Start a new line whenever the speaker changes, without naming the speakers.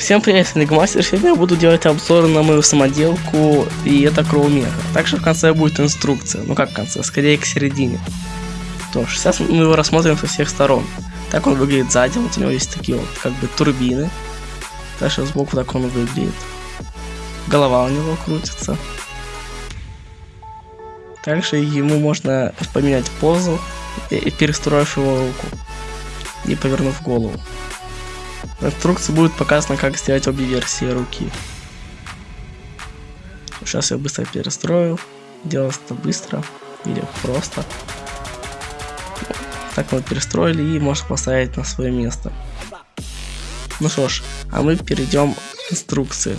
Всем привет, я Нигмастер. Сегодня я буду делать обзор на мою самоделку, и это Кроумеха. Также в конце будет инструкция. Ну как в конце, скорее к середине. То сейчас мы его рассмотрим со всех сторон. Так он выглядит сзади, вот у него есть такие вот как бы турбины. Дальше сбоку так он выглядит. Голова у него крутится. Также ему можно поменять позу, перестроив его руку и повернув голову. В инструкции будет показано, как сделать обе версии руки. Сейчас я быстро перестрою. Делать это быстро или просто. Так мы перестроили и можно поставить на свое место. Ну что ж, а мы перейдем к инструкции.